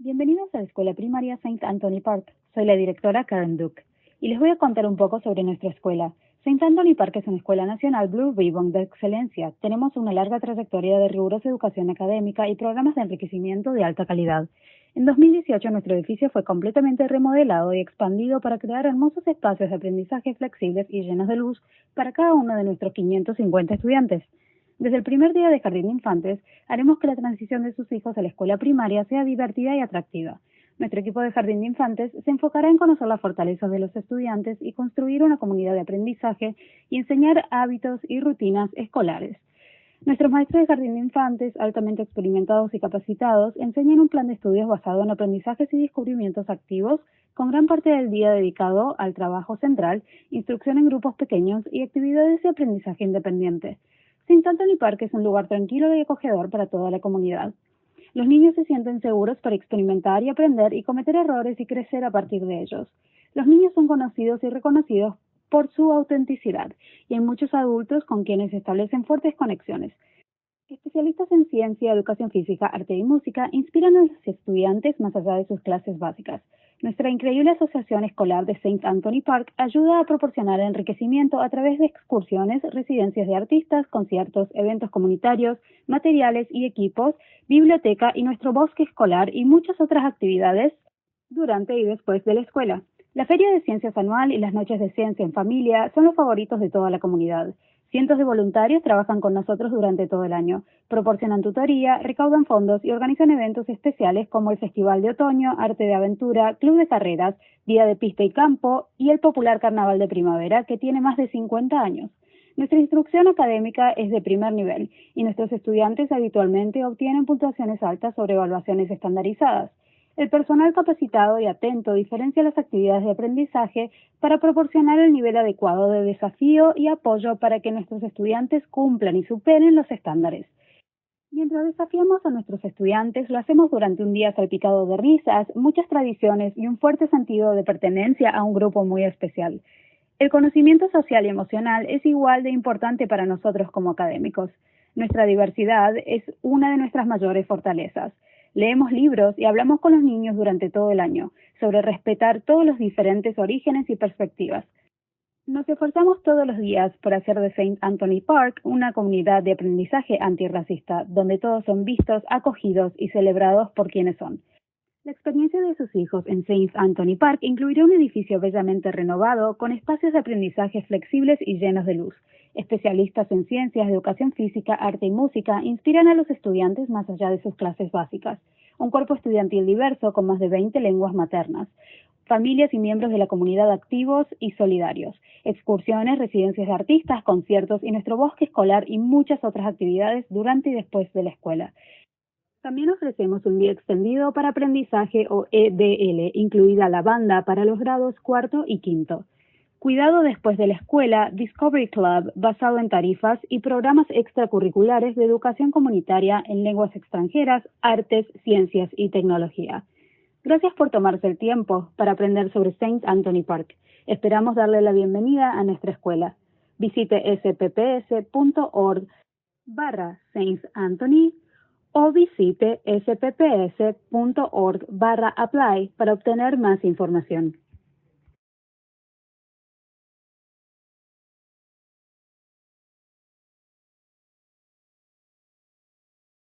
Bienvenidos a la Escuela Primaria St. Anthony Park. Soy la directora Karen Duke y les voy a contar un poco sobre nuestra escuela. St. Anthony Park es una escuela nacional Blue Ribbon de excelencia. Tenemos una larga trayectoria de rigurosa educación académica y programas de enriquecimiento de alta calidad. En 2018 nuestro edificio fue completamente remodelado y expandido para crear hermosos espacios de aprendizaje flexibles y llenos de luz para cada uno de nuestros 550 estudiantes. Desde el primer día de Jardín de Infantes, haremos que la transición de sus hijos a la escuela primaria sea divertida y atractiva. Nuestro equipo de Jardín de Infantes se enfocará en conocer las fortalezas de los estudiantes y construir una comunidad de aprendizaje y enseñar hábitos y rutinas escolares. Nuestros maestros de Jardín de Infantes, altamente experimentados y capacitados, enseñan un plan de estudios basado en aprendizajes y descubrimientos activos, con gran parte del día dedicado al trabajo central, instrucción en grupos pequeños y actividades de aprendizaje independiente. Anthony Park es un lugar tranquilo y acogedor para toda la comunidad. Los niños se sienten seguros para experimentar y aprender y cometer errores y crecer a partir de ellos. Los niños son conocidos y reconocidos por su autenticidad y hay muchos adultos con quienes establecen fuertes conexiones. Especialistas en ciencia, educación física, arte y música inspiran a los estudiantes más allá de sus clases básicas. Nuestra increíble asociación escolar de St. Anthony Park ayuda a proporcionar enriquecimiento a través de excursiones, residencias de artistas, conciertos, eventos comunitarios, materiales y equipos, biblioteca y nuestro bosque escolar y muchas otras actividades durante y después de la escuela. La Feria de Ciencias anual y las Noches de Ciencia en Familia son los favoritos de toda la comunidad. Cientos de voluntarios trabajan con nosotros durante todo el año, proporcionan tutoría, recaudan fondos y organizan eventos especiales como el Festival de Otoño, Arte de Aventura, Club de Carreras, Día de Pista y Campo y el popular Carnaval de Primavera, que tiene más de 50 años. Nuestra instrucción académica es de primer nivel y nuestros estudiantes habitualmente obtienen puntuaciones altas sobre evaluaciones estandarizadas. El personal capacitado y atento diferencia las actividades de aprendizaje para proporcionar el nivel adecuado de desafío y apoyo para que nuestros estudiantes cumplan y superen los estándares. Mientras desafiamos a nuestros estudiantes, lo hacemos durante un día salpicado de risas, muchas tradiciones y un fuerte sentido de pertenencia a un grupo muy especial. El conocimiento social y emocional es igual de importante para nosotros como académicos. Nuestra diversidad es una de nuestras mayores fortalezas. Leemos libros y hablamos con los niños durante todo el año sobre respetar todos los diferentes orígenes y perspectivas. Nos esforzamos todos los días por hacer de St. Anthony Park una comunidad de aprendizaje antirracista, donde todos son vistos, acogidos y celebrados por quienes son. La experiencia de sus hijos en St. Anthony Park incluirá un edificio bellamente renovado con espacios de aprendizaje flexibles y llenos de luz. Especialistas en ciencias, educación física, arte y música inspiran a los estudiantes más allá de sus clases básicas. Un cuerpo estudiantil diverso con más de 20 lenguas maternas. Familias y miembros de la comunidad activos y solidarios. Excursiones, residencias de artistas, conciertos y nuestro bosque escolar y muchas otras actividades durante y después de la escuela. También ofrecemos un día extendido para aprendizaje o EDL, incluida la banda para los grados cuarto y quinto. Cuidado después de la escuela, Discovery Club, basado en tarifas y programas extracurriculares de educación comunitaria en lenguas extranjeras, artes, ciencias y tecnología. Gracias por tomarse el tiempo para aprender sobre St. Anthony Park. Esperamos darle la bienvenida a nuestra escuela. Visite spps.org barra St. Anthony o visite spps.org barra apply para obtener más información.